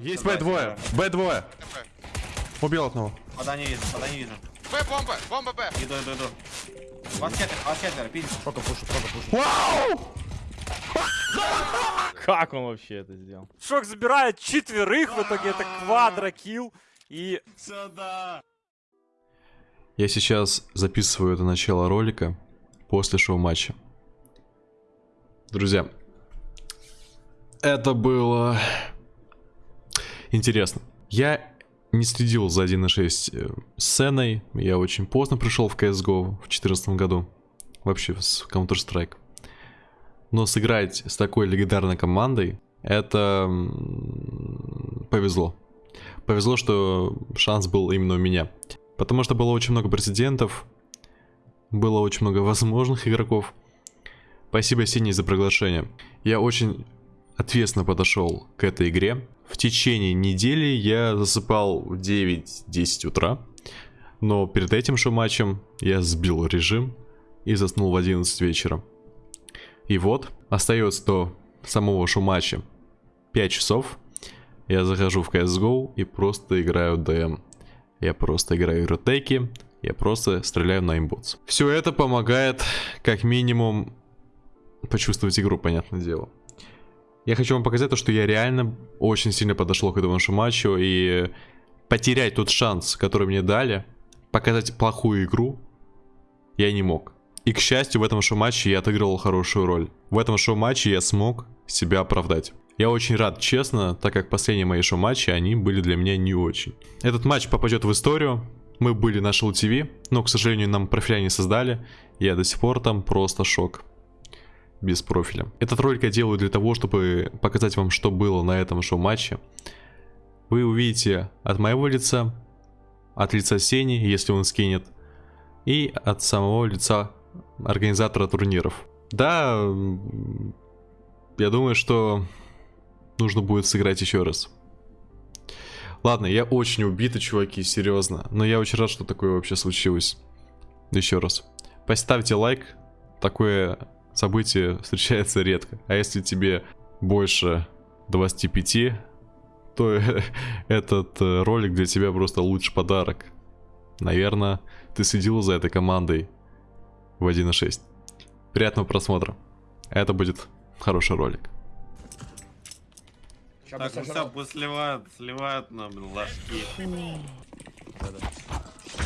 Есть Б двое. Б двое. Убил одного. Пода не вижу, пода не вижу. Б, бомба, бомба Б. Иду, иду, иду. Вас четверо, вас четверо, пиздец. Только пушу, только пушу. Вау! Как он вообще это сделал? Шок забирает четверых, в итоге это квадрокилл. И Я сейчас записываю это начало ролика после шоу-матча. Друзья, это было интересно. Я не следил за 1.6 э, сценой. Я очень поздно пришел в CSGO в 2014 году. Вообще с Counter-Strike. Но сыграть с такой легендарной командой, это повезло. Повезло, что шанс был именно у меня. Потому что было очень много прецедентов, было очень много возможных игроков. Спасибо, Синий, за приглашение. Я очень ответственно подошел к этой игре. В течение недели я засыпал в 9-10 утра. Но перед этим шоу-матчем я сбил режим и заснул в 11 вечера. И вот, остается до самого шоу-матча 5 часов. Я захожу в CSGO и просто играю ДМ. Я просто играю ротеки, я просто стреляю на имботс. Все это помогает, как минимум, почувствовать игру, понятное дело. Я хочу вам показать то, что я реально очень сильно подошел к этому нашему матчу, и потерять тот шанс, который мне дали, показать плохую игру, я не мог. И, к счастью, в этом шоу-матче я отыгрывал хорошую роль. В этом шоу-матче я смог себя оправдать. Я очень рад, честно, так как последние мои шоу-матчи, они были для меня не очень. Этот матч попадет в историю. Мы были на Шоу ТВ, но, к сожалению, нам профиля не создали. Я до сих пор там просто шок. Без профиля. Этот ролик я делаю для того, чтобы показать вам, что было на этом шоу-матче. Вы увидите от моего лица, от лица Сени, если он скинет, и от самого лица организатора турниров. Да, я думаю, что нужно будет сыграть еще раз. Ладно, я очень убитый, чуваки, серьезно. Но я очень рад, что такое вообще случилось. Еще раз. Поставьте лайк. Такое событие встречается редко. А если тебе больше 25, то этот э, ролик для тебя просто лучший подарок. Наверное, ты следил за этой командой в 1.6. Приятного просмотра. Это будет хороший ролик. Так, ну все, пусть сливают, сливают нам ложки.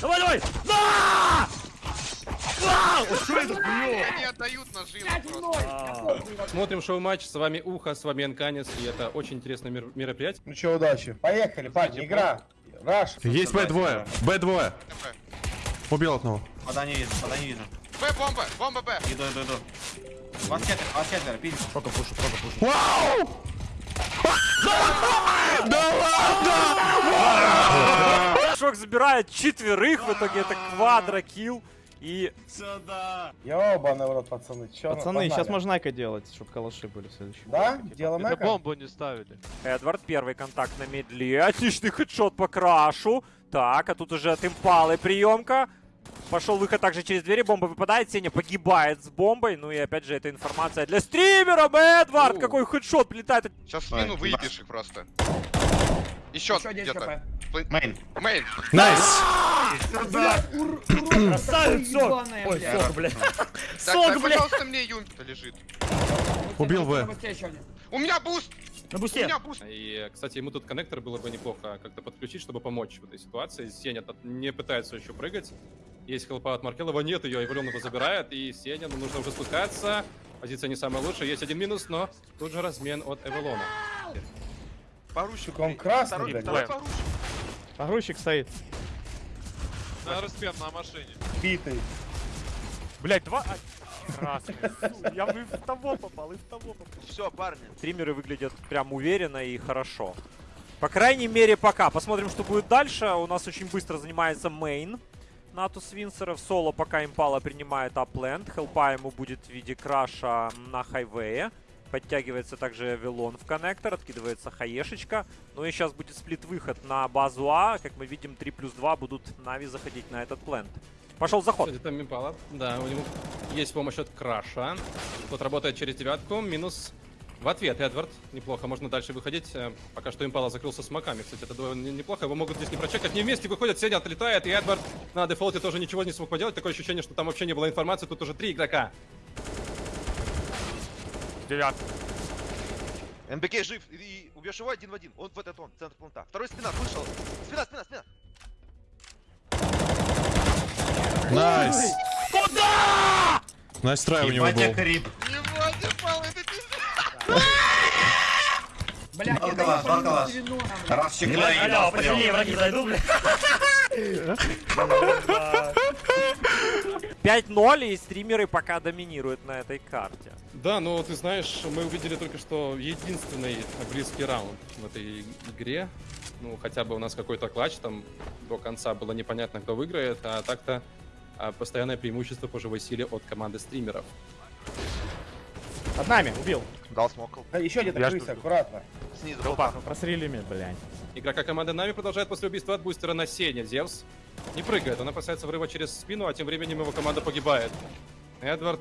Давай, давай! Да! Вау! Ой, что это было? Они отдают наживу просто. Смотрим шоу-матч, с вами Ухо, с вами Анканец, и это очень интересное мер- мероприятие. Ну что, удачи. Поехали, парни, игра. Раш. Есть Б двое. Б двое. Убил одного. Пода не вижу, пода не вижу. Б, бомба, бомба Б. Иду, иду, иду. Вас четверо, вас четверо, пиздец. Только пушу, только пушу. Вау! Шок забирает четверых, в итоге это квадрокилл. И Ёбаный в рот, пацаны. Чё, Пацаны, сейчас погнали. можно найка делать, чтобы калаши были следующие. Да? Делаем эко? Эдвард, первый контакт на медле. Отличный хедшот по крашу. Так, а тут уже от импалы приемка. Пошел выход также через двери, бомба выпадает, Сеня погибает с бомбой. Ну и опять же, это информация для стримеров. Эдвард, какой headshot прилетает. Сейчас спину выебешь их просто. Еще где-то. Main. Main. Nice! Красавец, сок! Ой, сок, блядь. Сок, блядь. пожалуйста, мне Юмпи лежит. Убил Б. У меня буст! На У бусте. меня буст! И, кстати, ему тут коннектор было бы неплохо как-то подключить, чтобы помочь в этой ситуации. Сеня не пытается еще прыгать. Есть хелпа от Маркелова, нет ее, Эволюн его забирает, и Сеня, ну, нужно уже спускаться. Позиция не самая лучшая, есть один минус, но тут же размен от Эволона. Поручик. Он красный, Второй, блядь. второй поручик. Погрузчик стоит. На распен на машине. Битый. Блять, два... а, Красный. Я бы и в того попал, и в того попал. Все, парни. Стримеры выглядят прям уверенно и хорошо. По крайней мере, пока. Посмотрим, что будет дальше. У нас очень быстро занимается main. Натус Винсеров. Соло пока импала принимает А-плент. Хелпа ему будет в виде краша на хайвее. Подтягивается также Эвелон в коннектор. Откидывается хаешечка. Ну и сейчас будет сплит-выход на базу А. Как мы видим, 3 плюс 2 будут Нави заходить на этот плент. Пошел заход. Там Импала. Да, у него есть помощь от Краша. Тот работает через девятку, минус В ответ Эдвард. Неплохо, можно дальше выходить. Э, Пока что импала закрылся смоками. Кстати, это довольно неплохо. Его могут здесь не прочекать. Они вместе выходят, Сеня отлетает, и Эдвард на дефолте тоже ничего не смог поделать. Такое ощущение, что там вообще не было информации. Тут уже три игрока. Девят. МБК жив и, убьешь его один в один. Он в этот он, центр планта. Второй спина, вышел. Спина, спина, спина. Найс! Куда? Найс трай у него был. Крип. Ебать, импал, это пиздец. Блядь, Бакала, бакала. Расчехляй. Алло, посильнее враги зайду, блядь. 5-0, и стримеры пока доминируют на этой карте. Да, но ты знаешь, мы увидели только что единственный близкий раунд в этой игре. Ну, хотя бы у нас какой-то клатч, там до конца было непонятно, кто выиграет, а так-то а, постоянное преимущество по живой силе от команды стримеров. Под нами, убил. Дал смокл. Еще где-то крыса, жду. аккуратно. Снизу. Толпа. Просрели меня, блядь. Игрока команды Нави продолжает после убийства от бустера на Сене. Зевс не прыгает, он опасается врыва через спину, а тем временем его команда погибает. Эдвард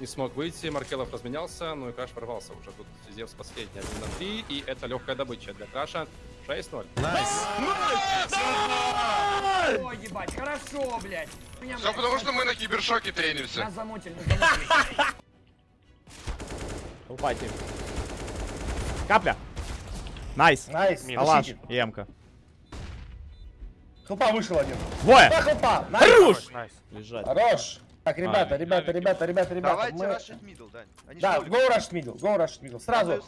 не смог выйти, Маркелов разменялся, ну и Краш ворвался уже. Тут Зевс последний 1 на 3, и это легкая добыча для Краша. 6-0. Nice! Ой, ебать, хорошо, блядь. Меня, Все блядь, потому, что мы на кибершоке тренимся. Нас замутили, нас замутили. Капля. Nice. Nice, Алаш Эмка. Хлопа вышел один. Двое. Да, хлопа! Nice! Хорош! Nice. Лежать. Хорош! Так, ребята, А, ребята, ребята, ребята, ребята, Давайте мы... рашить middle, Дань. Они Да, go rush middle, go rush middle. Сразу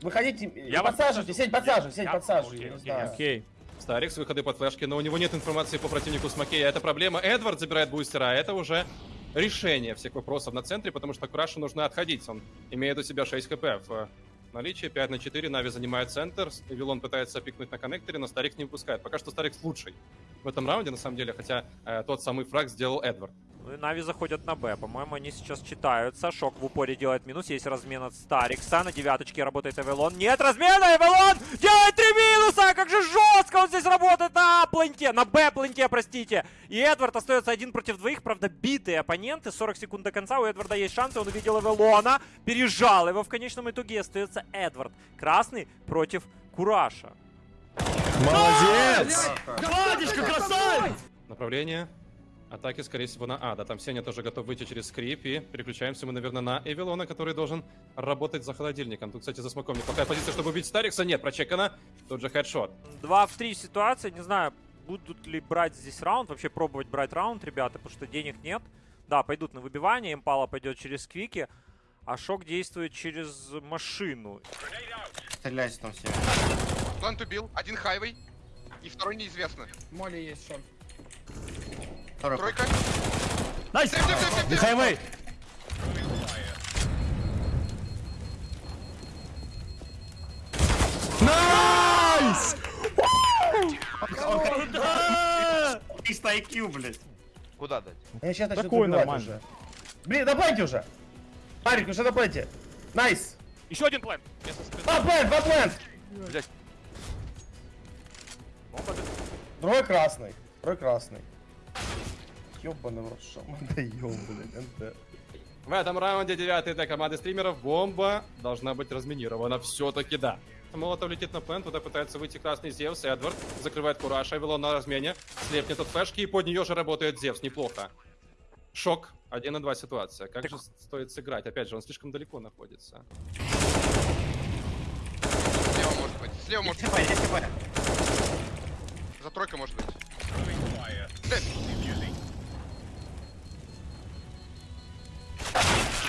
выходите, и Я подсаживайте, сеть подсаживай, сеть Я- подсаживай, окей, я не окей, знаю. Окей. Старик с выходы под флешки, но у него нет информации по противнику с Макея. Это проблема. Эдвард забирает бустера, а это уже решение всех вопросов на центре, потому что Крашу нужно отходить. Он имеет у себя 6 хп в наличии, 5 на 4. Нави занимает центр, Эвелон пытается пикнуть на коннекторе, но Старик не выпускает. Пока что Старик лучший в этом раунде, на самом деле, хотя э, тот самый фраг сделал Эдвард. Ну и Нави заходят на Б. По-моему, они сейчас читаются. Шок в упоре делает минус. Есть размен от Старикса. На девяточке работает Эвелон. Нет размена! Эвелон делает три минуса! Как же жестко он здесь работает на пленте! На Б-пленте, простите. И Эдвард остается один против двоих. Правда, битые оппоненты. 40 секунд до конца. У Эдварда есть шансы. Он увидел Эвелона. Пережал его. В конечном итоге остается Эдвард. Красный против Кураша. Молодец! Владичка, красавец! Направление атаки, скорее всего, на А. Да, там Сеня тоже готов выйти через скрип. И переключаемся мы, наверное, на Эвилона, который должен работать за холодильником. Тут, кстати, за смоком неплохая позиция, чтобы убить Старикса. Нет, прочекано. Тут же хедшот. 2 в 3 ситуация. Не знаю, будут ли брать здесь раунд. Вообще пробовать брать раунд, ребята, потому что денег нет. Да, пойдут на выбивание. Импала пойдет через квики. А Шок действует через машину. Стреляйте там все. Плант убил, один хайвей. И второй неизвестно. Моли есть, шон. Тройка. Найс! Сэм. Хайвей. Найс! 300 IQ, блядь. Куда дать? Я сейчас начну убивать нормально. уже. Блин, доплайте уже! Марик, уже доплайте! Nice! Еще один plant. Два plant, два plant! Блядь. Другой красный. Другой красный. Ёбаный в рот, мы даём, блядь, НТ. В этом раунде девятый для команды стримеров. Бомба должна быть разминирована. Все-таки да. Молотов летит на plant, туда пытается выйти красный Зевс. Эдвард закрывает Кураж, Эвелон на размене. Слепнет от флешки, и под нее же работает Зевс. Неплохо. Шок. 1 на 2 ситуация. Как же стоит сыграть? Опять же, он слишком далеко находится. Слева может быть. Слева может быть. За тройкой может быть.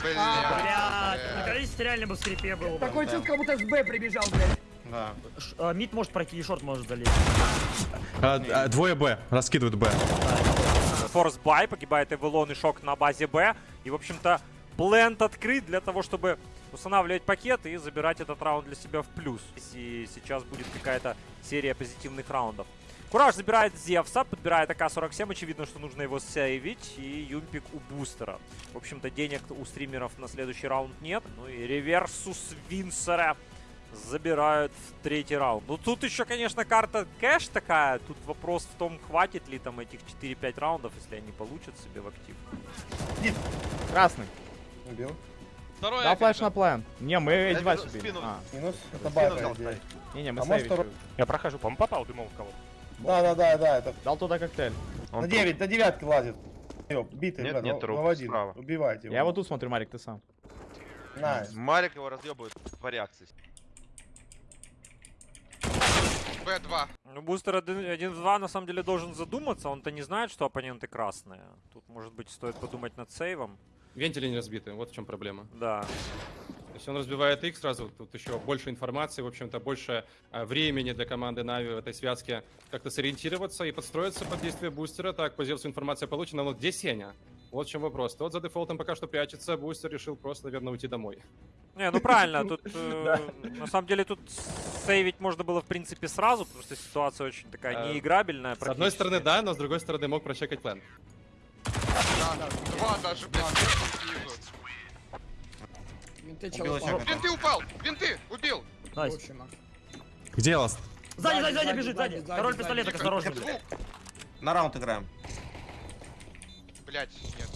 Блядь, Э, наконец-то реально бы в скрипе был. Такое чувство, как будто с Б прибежал, блядь. Да. Ш- а, Mid может пройти и short может залезть. А, а, двое Б, раскидывают Б. Force buy, погибает Эвелон и Шок на базе Б. И, в общем-то, plant открыт для того, чтобы устанавливать пакет и забирать этот раунд для себя в плюс. И сейчас будет какая-то серия позитивных раундов. Кураж забирает Зевса, подбирает АК-47. Очевидно, что нужно его сейвить. И Юмпик у бустера. В общем-то, денег у стримеров на следующий раунд нет. Ну и реверсус Винсера забирают в третий раунд. Ну тут еще, конечно, карта кэш такая. Тут вопрос в том, хватит ли там этих 4-5 раундов, если они получат себе в актив. Красный. Убил. Второй Да, флеш на план. Не, мы виду- убили. спину. А, Минус, это. Сталь. не-не, мы А второй- Я прохожу, по-моему, попал, думал в кого. Да, да, да, да, это Дал туда коктейль. на 9, на девятке лазит. Битый, Нет, блядь, нет труп, ну, в один. справа. Убивайте его. Я вот тут смотрю, Марик, ты сам. Nice. Марик его разъебывает по реакции. Б2. Ну, бустер 1-2 на самом деле должен задуматься, он-то не знает, что оппоненты красные. Тут, может быть, стоит подумать над сейвом. Вентили не разбиты, вот в чем проблема. Да. Если он разбивает их сразу, тут еще больше информации, в общем-то, больше а, времени для команды Нави в этой связке как-то сориентироваться и подстроиться под действие бустера. Так, по Зевсу информация получена, но где Сеня? Вот в чем вопрос. Тот за дефолтом пока что прячется, бустер решил просто, наверное, уйти домой. Не, ну правильно, тут э, на самом деле тут сейвить можно было в принципе сразу, потому что ситуация очень такая Э, неиграбельная. С одной стороны, да, но с другой стороны мог прочекать plant. Да, два даже, блядь, снизу. Винты Убил чел. Винты упал! Винты! Убил! Nice. Где last? Сзади, сзади, Сзади, бежит, сзади, Король сзади. пистолеток, осторожно. На раунд играем. Блядь, нет.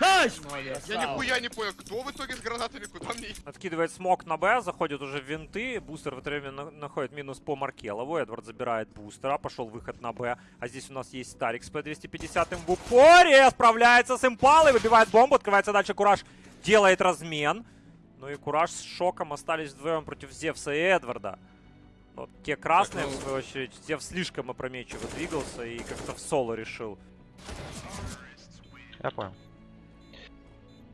Nice! Я нихуя не понял, кто в итоге с гранатами, куда мне идти? Откидывает smoke на Б, заходит уже в винты, бустер в это время на- находит минус по Маркелову, Эдвард забирает бустера, пошел выход на Б, а здесь у нас есть Старик с П-250 в упоре, справляется с импалой, выбивает бомбу, открывается дальше Кураж, делает размен, ну и Кураж с шоком остались вдвоем против Зевса и Эдварда. Вот те красные, Так, ну- в свою очередь, Зевс слишком опрометчиво двигался и как-то в соло решил. Я понял.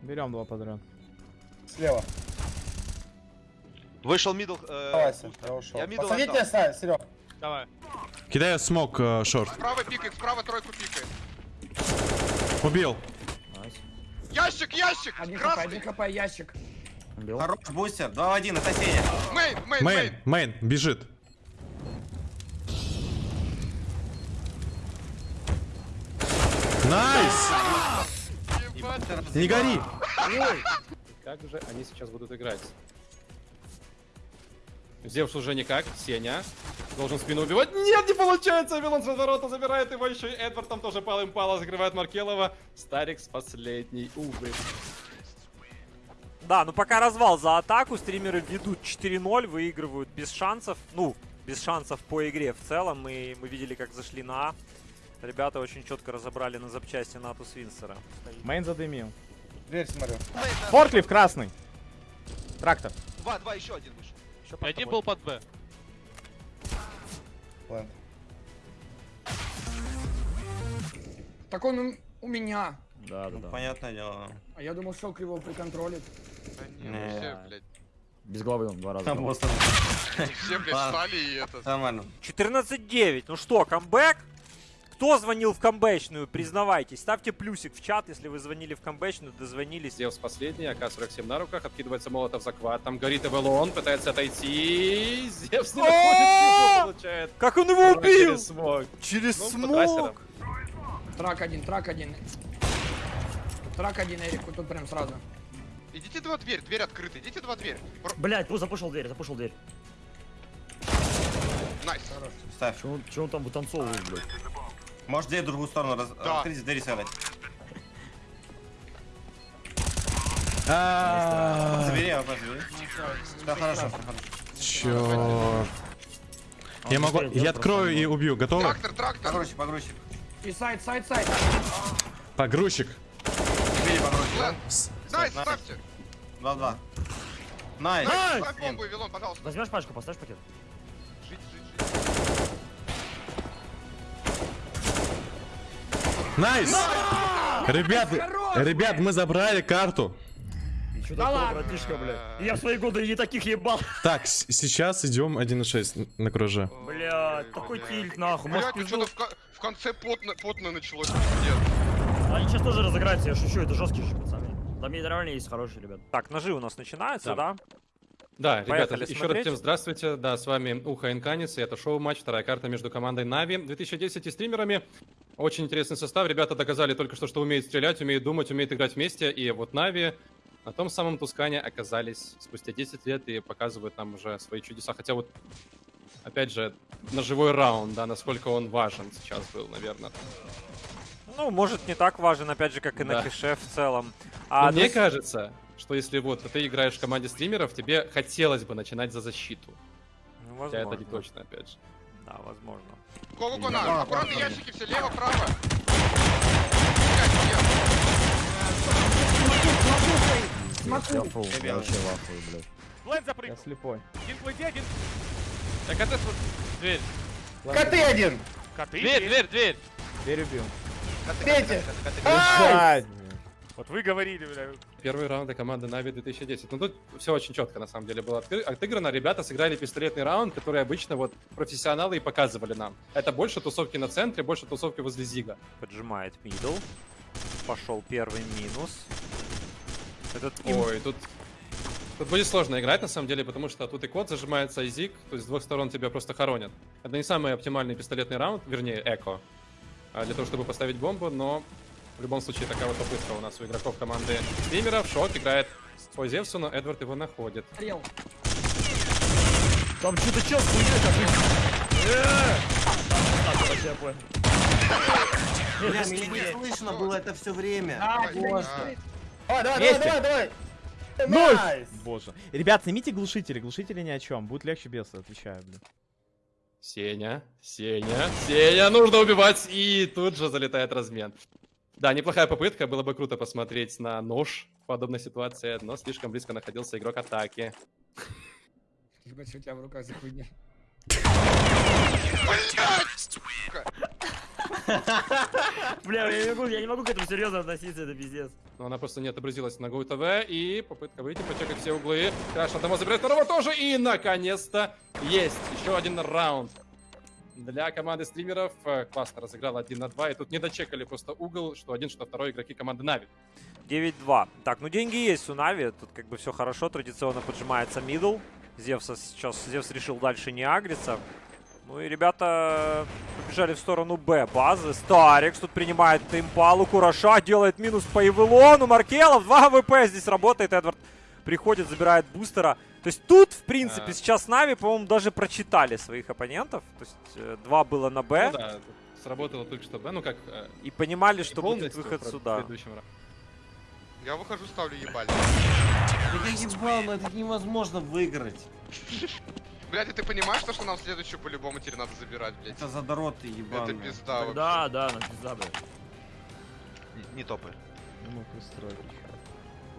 Берем два подряд. Слева. Вышел middle. э, Давай, Сань, я ушел. Я middle отдал. Серег. Давай. Кидаю smoke э, short. Справа пикает, справа тройку пикает. Убил. Ящик, ящик! Один хп, один Красный! хп, ящик. Убил. Хорош, бустер, 2 в 1, это Сеня. Main, main, Main, main! бежит. Nice! Не гори! Как же они сейчас будут играть? Зевс уже никак, Сеня. Должен спину убивать. Нет, не получается! Вилон с разворота забирает его еще и Эдвард там тоже пал импала, закрывает Маркелова. Старикс последний, увы. Да, ну пока развал за атаку, стримеры ведут 4-0, выигрывают без шансов, ну, без шансов по игре в целом, и мы видели, как зашли на А. Ребята очень четко разобрали на запчасти Нату Свинсера. Мейн задымил. Дверь смотрю. Форклиф красный. Трактор. Два, два, еще один вышел. Один был под Б. Так он у- меня. Да, да, да. Понятное дело. А я думал, что его приконтролит. Да не, ну все, блядь, Без головы он два раза. Там просто все, блядь, встали и это... нормально. 14-9, ну что, камбэк? Кто звонил в камбэчную, признавайтесь. Ставьте плюсик в чат, если вы звонили в камбэчную, дозвонились. Зевс последний, АК-47 на руках, откидывается молотов захват. Там горит Эвелон, пытается отойти. Зевс не находит получает. Как он его убил? через smoke. Через Ну, смог. Truck один, truck один. Truck один, Эрик, вот тут прям сразу. Идите два дверь, дверь открыта, идите два дверь. Блять, ну запушил дверь, запушил дверь. Nice. Ставь. Че он, че он там вытанцовывает, блядь? Может, дверь в другую сторону раз... Да. открыть, двери сыграть. А, Забери, забери. Да, хорошо, хорошо. Черт. Я могу, я открою и убью. Готовы? Трактор, трактор. Погрузчик, погрузчик. И site, site, site. Погрузчик. Nice, ставьте. 2-2. Nice. Nice, ставь бомбу, Вилон, пожалуйста. Возьмешь пачку, поставишь пакет? Жить, жить, жить. Nice! Ребят, ребят, мы забрали карту. Да такое, ладно. братишка, блядь? Я в свои годы не таких ебал. Так, сейчас идем 1.6 на круже. Блядь, такой тильт, нахуй. Может, Блядь, пизду. что-то в, ко- в конце потно, потно началось. Они сейчас тоже разыграются, я шучу, это жесткие же пацаны. Там нейтральные есть хорошие ребят. Так, ножи у нас начинаются, да? Да, ребята, Поехали еще смотреть. раз всем здравствуйте. Да, с вами Уха Инканис, и это шоу-матч, вторая карта между командой Нави 2010 и стримерами. Очень интересный состав. Ребята доказали только что, что умеют стрелять, умеют думать, умеют играть вместе. И вот Нави на том самом Тускане оказались спустя 10 лет и показывают нам уже свои чудеса. Хотя вот, опять же, ножевой раунд, да, насколько он важен сейчас был, наверное. Ну, может, не так важен, опять же, как и на Да. кише в целом. А, мне кажется, что если вот ты играешь в команде стримеров, тебе хотелось бы начинать за защиту. Ну, Хотя возможно. это не точно, опять же. Да, возможно. Кого Да, Аккуратно да, ящики все, лево, право. Смотрю. Я вообще в ахуе, блядь. Я слепой. Один один. Так это вот дверь. Коты один! Коты. дверь, дверь. Дверь убил. Третий! Вот вы говорили, бля. Первые раунды команды Нави 2010. Ну тут все очень четко на самом деле было отыграно. Ребята сыграли пистолетный раунд, который обычно вот профессионалы и показывали нам. Это больше тусовки на центре, больше тусовки возле Зига. Поджимает middle. Пошел первый минус. Этот Ой, тут... Тут будет сложно играть, на самом деле, потому что тут и код зажимается, и зиг, то есть с двух сторон тебя просто хоронят. Это не самый оптимальный пистолетный раунд, вернее, эко, а, для того, чтобы поставить бомбу, но в любом случае такая вот попытка у нас у игроков команды стримеров. Шок играет по Зевсу, но Эдвард его находит. Там что-то чел с хуйней какой-то. Так, вообще я понял. Бля, меня не слышно было это все время. А, Боже. стоит. Давай, давай, давай, давай, давай! Ноль! Nice! Боже. Ребят, снимите глушители, глушители ни о чем. Будет легче без, отвечаю, блин. Сеня, Сеня, Сеня, нужно убивать, и тут же залетает размен. Да, неплохая попытка, было бы круто посмотреть на нож в подобной ситуации, но слишком близко находился игрок атаки. Ебать, что у тебя в руках за хуйня? Бля, я не могу, я не могу к этому серьезно относиться, это пиздец. Но она просто не отобразилась на GoTV, и попытка выйти, почекать все углы. Краш одного забирает, второго тоже, и наконец-то есть еще один раунд. Для команды стримеров э, классно разыграл 1 на 2, и тут не дочекали просто угол, что один, что второй игроки команды Нави. 9-2. Так, ну деньги есть у Нави. Тут как бы все хорошо. Традиционно поджимается middle. Зевса сейчас... Зевс решил дальше не агриться. Ну и ребята побежали в сторону Б базы. Старикс тут принимает импалу. Кураша делает минус по Евелону. Маркелов 2 ВП здесь работает. Эдвард приходит, забирает бустера. То есть тут, в принципе, А. сейчас Нави, по-моему, даже прочитали своих оппонентов. То есть э, два было на Б. Ну да, сработало только что, Б, ну как... э, И понимали, что будет выход сюда. Я выхожу, ставлю ебаль. Да я ебал, но это невозможно выиграть. Блядь, а ты понимаешь, то, что нам следующую по-любому теперь надо забирать, блядь? Это задроты Это ебаные. пизда вообще. Да, да, на пизда, бля. Не- Не топай. Ну, пристройку.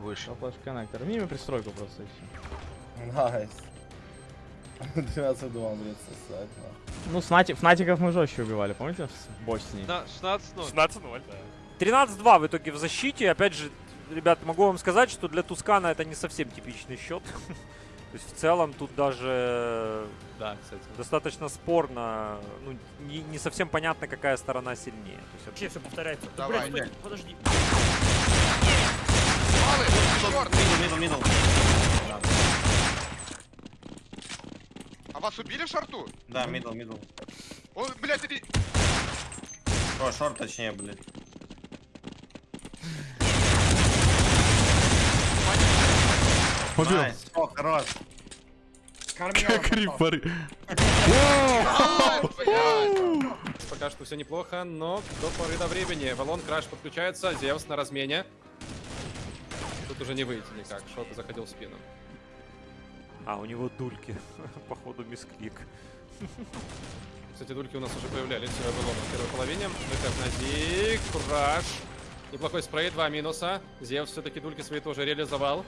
Выше. Flash connector. Мимо пристройку просто и все. Nice. 12-2, блядь, сосать, нахуй. Ну, снати... фнатиков мы жестче убивали, помните? В Боснии. Да, 16-0. 16-0, да. 13-2 в итоге в защите. Опять же, ребят, могу вам сказать, что для Тускана это не совсем типичный счет. То есть в целом тут даже Да, кстати. достаточно спорно, ну, не, не совсем понятно, какая сторона сильнее. То есть Вообще все повторяется. Да, Давай, блядь, стой, подожди. Малы, черт! Middle, middle, middle. А вас убили в шорту? Да, middle, middle. Он, блядь, иди... О, short точнее, блядь. Побил. Nice. О, хорош. Как рип попал. пары. Ай, блядь. Пока что все неплохо, но до поры до времени. Валон Краш подключается, Зевс на размене. Тут уже не выйти никак, Шот заходил в спину. А, у него дульки. Походу мисклик. Кстати, дульки у нас уже появлялись в в первой половине. Выход на Зиг, Краш. Неплохой спрей, два минуса. Зевс все-таки дульки свои тоже реализовал.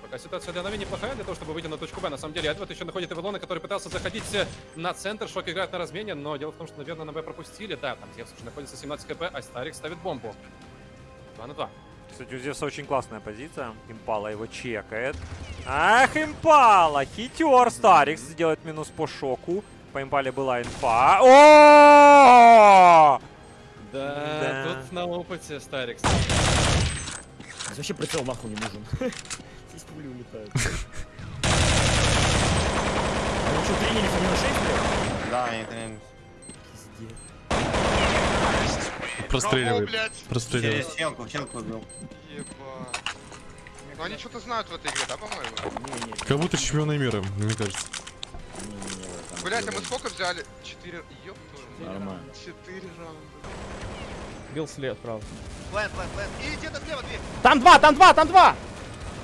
Пока ситуация для Нави неплохая для того, чтобы выйти на точку Б. На самом деле, Эдвард еще находит Эвелона, который пытался заходить э, на центр. Шок играет на размене, но дело в том, что, наверное, на Б пропустили. Да, там Зевс уже находится 17 кп, а Старик ставит бомбу. 2 на 2. Кстати, у Зевса очень классная позиция. Импала его чекает. Ах, Импала! Хитер Старикс делает минус по шоку. По Импале была инфа. О! Да, Да. тут на опыте Старикс. Вообще прицел нахуй не нужен. Здесь пули улетают. Вы что, тренились они на 6, блядь? Да, они тренируются. Простреливает. Простреливает. Щелку, щелку убил. Ебать. Ну они что-то знают в этой игре, да, по-моему? Как будто чемпионы мира, мне кажется. Блять, а мы сколько взяли? Четыре... Ёб. Нормально. Четыре раунда. Бил след, правда. Plant, plant, plant. И где-то слева дверь. Там два, там два, там два!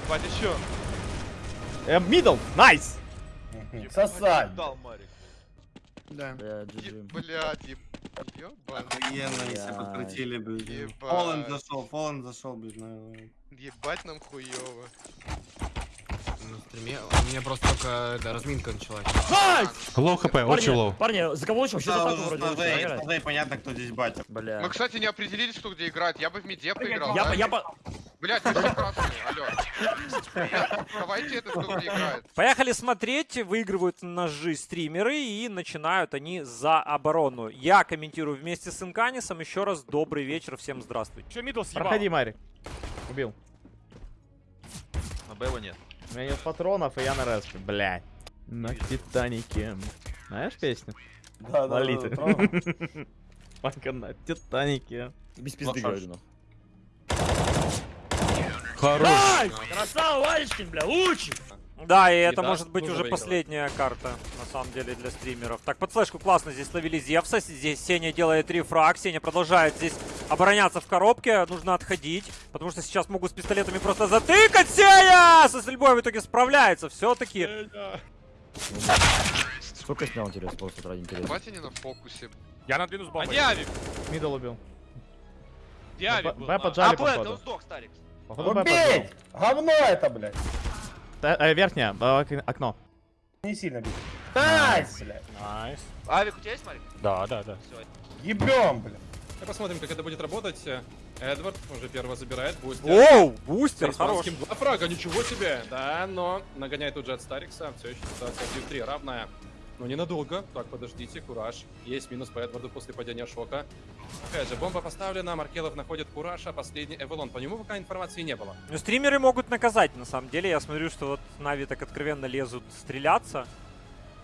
Ебать, еще. Э, middle, nice! Мгм. Сосать. Дал, Марик. Да. Блять, еб... Ебать. Охуенно, если Блядь. подкрутили, блин. Ебать. Зашел, Фоллен зашел, блин. на- Ебать нам хуёво. Стриме у меня просто только эта разминка началась. Low HP, очень low. Парни, за кого лучше? Вообще за Да, атаку вроде понятно, кто здесь батя. Бля. Мы, кстати, не определились, кто где играет. Я бы в миде поиграл. Я, да? я, по- Блять, вы все красные, алло. Давайте это, кто где играет. Поехали смотреть. Выигрывают ножи стримеры и начинают они за оборону. Я комментирую вместе с Инканисом. Еще раз добрый вечер, всем здравствуйте. Че мидл съебал? Проходи, Марик. Убил. На Б его нет. У меня нет патронов, и я на респе. Блядь. На Титанике. Знаешь песню? Да, да, да, Лолиты. Пока на Титанике. Без пизды говорю, ну. Хорош. Ай! Красава, Валечкин, бля, лучик! Да, и это да, может быть уже выигрывать. последняя карта, на самом деле, для стримеров. Так, под флешку классно здесь словили Зевса. Здесь Сеня делает рефраг. Сеня продолжает здесь обороняться в коробке. Нужно отходить, потому что сейчас могут с пистолетами просто затыкать. Сеня со стрельбой в итоге справляется. Все-таки Сколько снял, интересно, просто ради интереса? Батя не на фокусе. Я надвину с А бомбой. Диавик! Middle убил. Диавик Б был. поджали, А, он походу. сдох, Старик. Походу, Б. Убей! Говно это, блядь. Та- э, Верхняя, э, ок- окно. Не сильно бить. Nice, блядь. Nice. Авик, у тебя есть, Марик? Да, да, да. Все. Ебем, блядь. Посмотрим, как это будет работать. Эдвард уже первого забирает, будет Оу, бустер, хорош. два фрага, ничего себе! Да, но нагоняет тут же от Старикса. Все еще ситуация 3 равная. Но ненадолго. Так, подождите, кураж. Есть минус по Эдварду после падения шока. Опять же, бомба поставлена, Маркелов находит кураж, а последний Эвелон. По нему пока информации не было. Ну, стримеры могут наказать, на самом деле. Я смотрю, что вот Нави так откровенно лезут стреляться.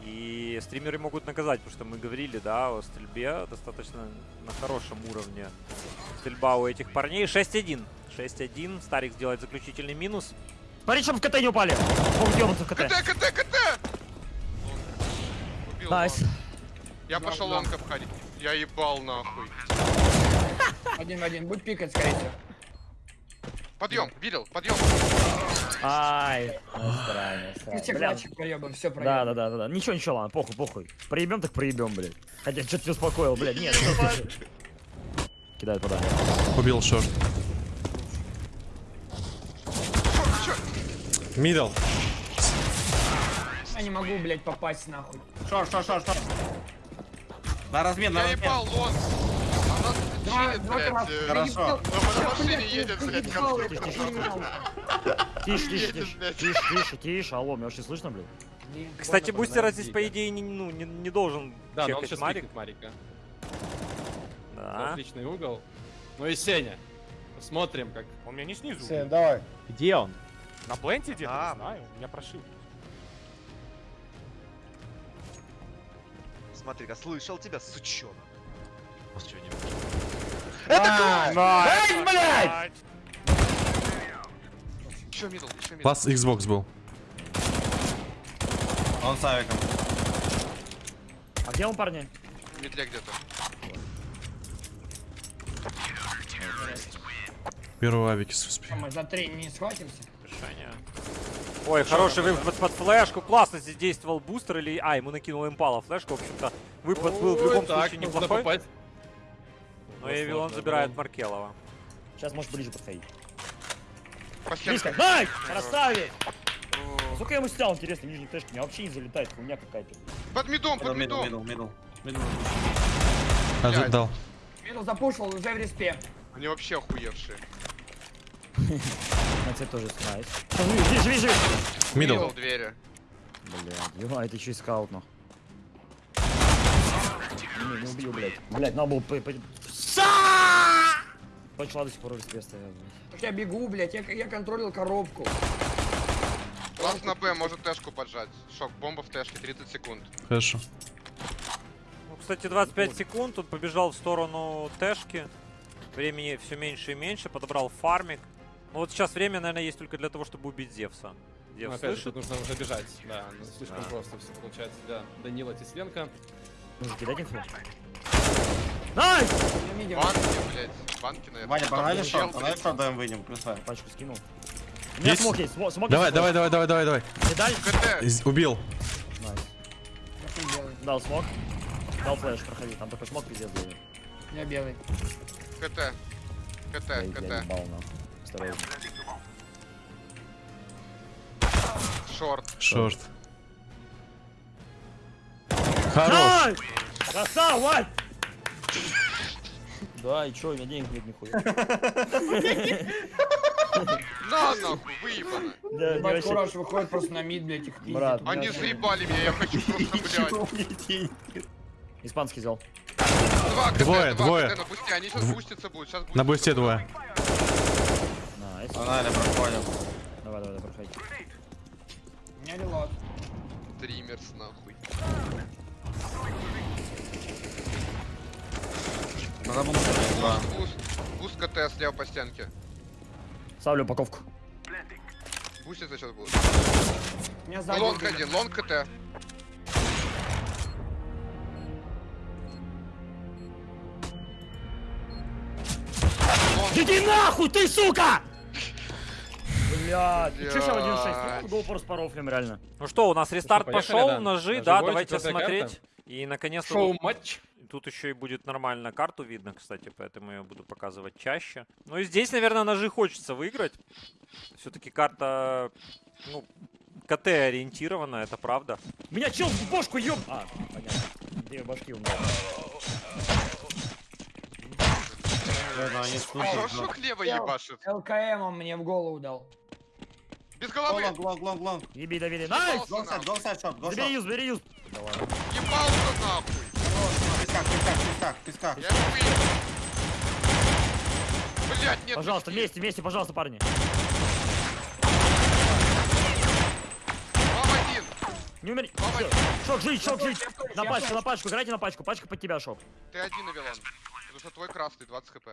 И стримеры могут наказать, потому что мы говорили, да, о стрельбе достаточно на хорошем уровне. Стрельба у этих парней. 6-1. 6-1. Старик сделает заключительный минус. Смотри, чтобы в КТ не упали. Ёбнуться в КТ. КТ, КТ, КТ! Убил Nice. long. Я пошел long обходить. Я ебал нахуй. Один в один. Будет пикать, скорее всего. Подъем, видел, подъем. Ай. Ну, клатчик проебаем, все Да, проебаем. да, да, да, да. Ничего, ничего, ладно, похуй, похуй. Проебем, так проебем, блядь. Хотя что-то не успокоил, блядь. Нет, Кидает подание. Убил short. Middle. Я не могу, блядь, попасть нахуй. Short, short, short, short. На размен, на Я размен. ебал long. Она два блядь. э, Хорошо. На машине едет, блядь, конструктор. Тише, тише, тише, тише, тише, тише. Алло, меня вообще слышно, блядь? Кстати, бустера здесь, по идее, не, ну, не, не должен Да, но он чекать сейчас Марик. Марика. Да. Отличный угол. Ну и Сеня. Посмотрим, как Он меня не снизу. Сень, давай. Где он? На пленте где-то, А. не знаю. Меня прошил. Смотри-ка, слышал тебя, сучонок. Это Nice, блядь! Еще middle, еще middle. Класс Xbox был. Он с авиком. А где он, парни? В медле где-то. Первого авики успел. Мы за три не схватимся. Решение. Ой, хороший выпад под, под флешку. Классно здесь действовал бустер или... А, ему накинул импала флешку. В общем-то, выпад был в любом так, случае неплохой. Но Эвилон забирает. Маркелова. Сейчас можешь ближе подходить. Стенкам. Дай! Красавец! Сколько я ему снял, интересно, нижний тэшки? У меня вообще не залетает, хуйня какая-то. Под мидом, под Мидл, мидом. мидл, мидл. Мидл. Ожидал. Минус запушил, уже в респе. Они вообще охуевшие. На тебе тоже снайс. Живи, живи, живи! Мидл. Мидл двери. Блядь, ё, это еще и скаут, ну. Не, не убил, блядь. Блядь, надо было... по- по- Почла до сих пор респе стоял, блядь. Я бегу, блядь, я, я контролил коробку. Ласт на Б может тэшку поджать. Шок, бомба в тэшке, 30 секунд. Хорошо. Ну, кстати, 25 секунд. Он побежал в сторону Тэшки. Времени все меньше и меньше. Подобрал фармик. Ну вот сейчас время, наверное, есть только для того, чтобы убить Зевса. Ну, Зевс опять же, тут нужно уже бежать. Да, ну, слишком Да. просто все получается для Данила Тесленко. Нужно кидать инфу. Nice! Я. Банки, блядь. Банки, наверное. Ваня, чел, погнали блядь. short, даем выйдем, красавец. Пачку скинул. У меня Есть? смог есть. смо- Смог Давай, есть, давай, давай, давай, давай, давай. Не дали? Из- Убил. Nice. Дал смог. Дал флеш, проходи. Там такой смог пиздец был. Я белый. КТ. КТ, Я, я КТ. ебал, нахуй. Осторожно. Шорт. Шорт. Хорош. Красава, Вань! Да, и чё, у меня денег нет нихуя. На нахуй, выебано. Да, Ебать. Кураж выходит просто на мид, блядь, их пиздит. Брат, Они заебали меня, я хочу просто, блядь. Испанский взял. Два КТ, Двое, два двое. КТ на бусте, они сейчас буститься будут. Сейчас На бусте двое. Nice. Погнали, проходим. Давай, давай, давай, проходи. У меня reload. Dreamers, нахуй. Надо было два. Буст, буст КТ слева по стенке. Ставлю упаковку. Буститься сейчас сзади. Long один, long КТ. Иди нахуй, ты сука! Блядь, ты чё сейчас в 1.6? Блядь. Ну, был просто порофлем, реально. Ну что, у нас рестарт пошел, да. ножи, да, давайте смотреть. И наконец-то Шоу вот матч. Тут еще и будет нормально карту видно, кстати, поэтому я буду показывать чаще. Ну и здесь, наверное, ножи хочется выиграть. Все-таки карта, ну, КТ ориентирована, это правда. Меня чел в бошку ёб... А, понятно. Две башки у меня. Хорошо хлеба ебашит. ЛКМ он мне в голову дал. Без головы. лонг, лонг, лонг. Еби, Давиде. Найс! Side shot, go Забери юз, бери юз. Ебался нахуй. Песках, песках, песках, песках. Я. Блять, нет. Пожалуйста, вместе, вместе, пожалуйста, парни. Вам один. Не один. Шок, жить, шок, жить. На пачку, на пачку, играйте на пачку. Пачка под тебя, шок. Ты один, Авилон. Потому что твой красный, 20 HP.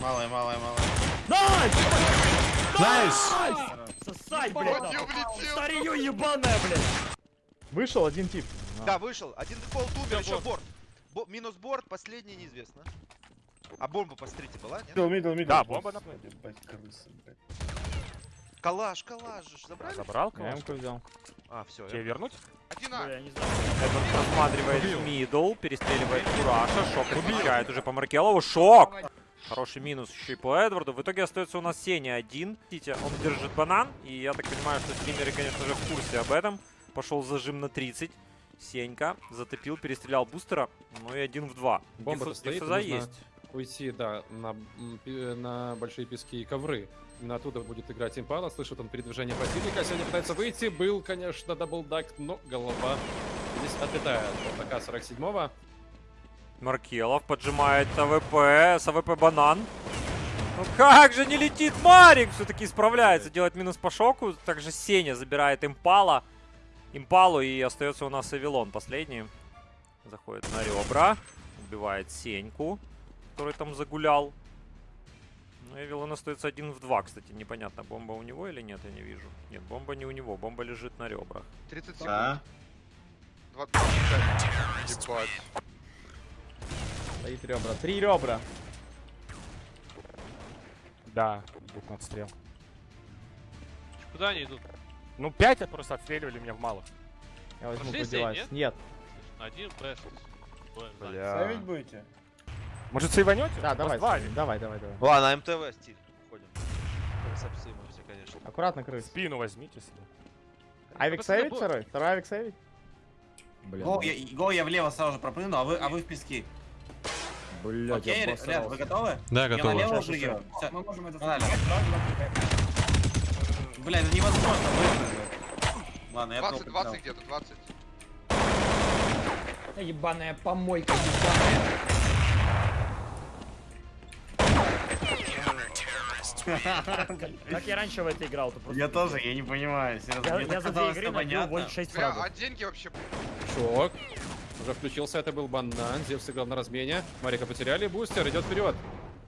Малая, малая, малая. Nice! Nice! Сосай, блядь. Вот я нахуй. влетел. Старье ебаное, блядь. Вышел один тип. Да, вышел. Один дефолт умер, еще борт. Бо- минус борт, последний неизвестно. А бомба, посмотрите, была, нет? Middle, middle, middle. Да, бомба на Ебать, крысы, блядь. Калаш, калаш же ж забрали? Забрал Я ему взял. А, все. Тебе вернуть? Один А. Я. Этот просматривает middle, перестреливает Кураша, Шок отвечает уже по Маркелову. Шок! Хороший минус еще и по Эдварду. В итоге остается у нас Сеня один. Видите, он держит банан. И я так понимаю, что стримеры, конечно же, в курсе об этом. Пошел зажим на 30. Сенька затопил, перестрелял бустера. Ну и один в два. Бомба-то Диф- стоит, нужно есть. Уйти, да, на, пи- на большие пески и ковры. Именно оттуда будет играть импала. Слышит он передвижение противника. Сегодня пытается выйти. Был, конечно, double duck, но голова здесь отлетает. Вот такая 47-го. Маркелов поджимает АВП, с АВП банан. Ну как же не летит Марик? Все-таки справляется, делает минус по шоку. Также Сеня забирает импала. Импалу и остается у нас Авилон последний. Заходит на ребра. Убивает Сеньку, который там загулял. Ну, Эвилон остается один в два, кстати. Непонятно, бомба у него или нет, я не вижу. Нет, бомба не у него, бомба лежит на ребрах. 30 секунд. Да. 25. Ебать. Стоит ребра. Три ребра. Да, идут на отстрел. Куда они идут? Ну, пять просто отстреливали меня в малых. Я возьму Пошли по сей, девайс. нет? Нет. Один бэш. Ставить будете? Может, сейванете? Да, давай, давай, давай, давай. Ладно, МТВ, Стив. Ходим. Красавцы мы все, конечно. Аккуратно, крыс. Спину возьмите себе. Авик бо- второй? Второй авик сейвить? Бля, Го, я, го, я влево сразу же пропрыгну, а вы, а вы в пески. блядь, Окей, я ребят, вы готовы? Да, Я готово. налево. Всё. Мы можем это Погнали. Бля, это невозможно выпрыгнуть. Ладно, я 20, пробую. 20 где-то, 20. Ебаная помойка, ебаная. Как я раньше в это играл, то просто... Я тоже, я не понимаю, серьезно. Я, за две игры набил понятно. больше 6 Бля, а деньги вообще... Шок. Уже включился, это был банан. Зев сыграл на размене. Марика потеряли. Бустер идет вперед.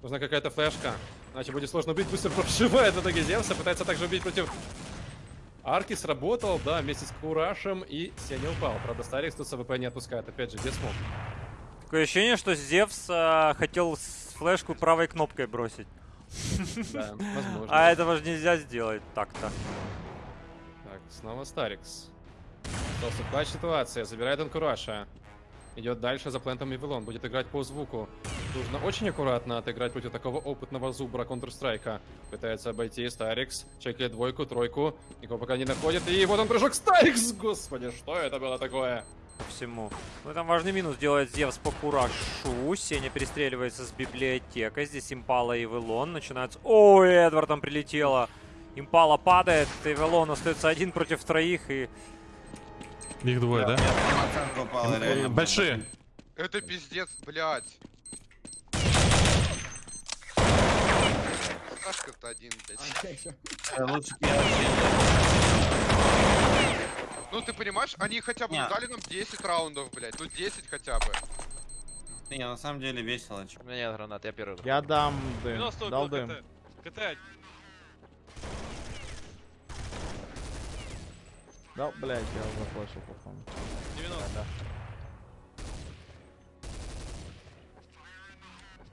Нужна какая-то флешка. Иначе будет сложно убить. Бустер прошивает в итоге Зевса. Пытается также убить против... Арки сработал, да, вместе с Курашем и Сеня упал. Правда, Старикс тут с АВП не отпускает. Опять же, где смог? Такое ощущение, что Зевс а, хотел флешку правой кнопкой бросить. Да, возможно. А этого же нельзя сделать так-то. Так, снова Старикс. Остался clutch ситуация, забирает Анкураша. Идет дальше за плентом Вавилон, будет играть по звуку. Нужно очень аккуратно отыграть против такого опытного зубра Counter-Strike. Пытается обойти Старикс, чекает двойку, тройку, никого пока не находит. И вот он прыжок Старикс! Господи, что это было такое? По всему. Ну, там важный минус делает Зевс по Курашу. Сеня перестреливается с библиотекой. Здесь Импала и Вэлон начинаются... Ой, Эдвард там прилетело. Импала падает, Эвелон остается один против троих и... Их двое, да? Большие. Это пиздец, блядь. Сашка-то один, блядь. Лучше бы я Ну ты понимаешь, они хотя бы дали нам 10 раундов, блядь. Ну 10 хотя бы. Не, на самом деле весело. У меня нет гранат, я первый. Я дам дым. 90 Дал дым. КТ. КТ. Дал, блядь, я заплачу, походу. 90.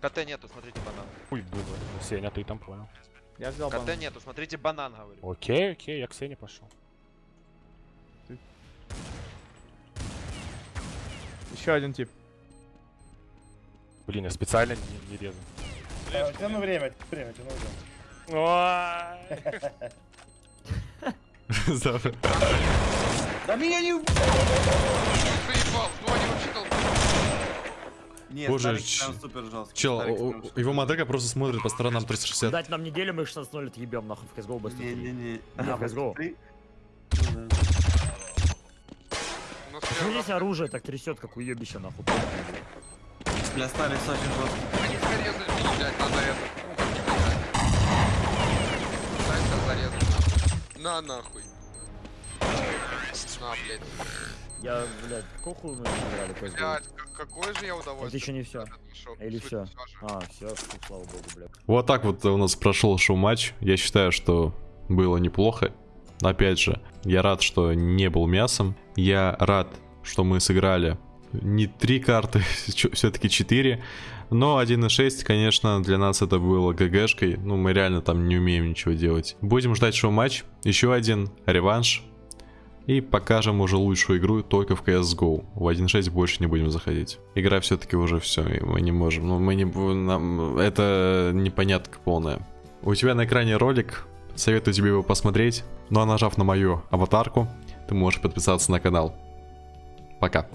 КТ нету, смотрите банан. Хуй было. Сеня, ты там понял. Я взял КТ банан. нету, смотрите банан, говорю. Окей, окей, я к Сене пошел. Еще один тип. Блин, я специально не, не резал. А, Тяну время, время, тяну время. Да меня не... Нет, Боже, ч- супер жесткий. Чел, его моделька просто смотрит по сторонам 360. Дать нам неделю, мы их 16-0 отъебем, нахуй, в CSGO быстро. Не-не-не. Не, А, в CSGO. Ну здесь оружие так трясет, как уебище, нахуй? Для Старикс очень жесткий. Они зарезали, блядь, надо это. На нахуй. На, блядь. Я, блядь, хуя мы играли CSGO? Блядь, какое же я удовольствие. Это еще не все. Или все? А, все, слава богу, блядь. Вот так вот у нас прошел шоу-матч. Я считаю, что было неплохо. Опять же, я рад, что не был мясом. Я рад, что мы сыграли не три карты, все-таки четыре. Но 1.6, конечно, для нас это было ГГшкой. Ну, мы реально там не умеем ничего делать. Будем ждать шоу-матч. Еще один реванш. И покажем уже лучшую игру только в CSGO. В 1.6 больше не будем заходить. Игра все-таки уже все, и мы не можем. Ну, мы не... Нам... Это непонятка полная. У тебя на экране ролик. Советую тебе его посмотреть. Ну а нажав на мою аватарку, ты можешь подписаться на канал. Пока.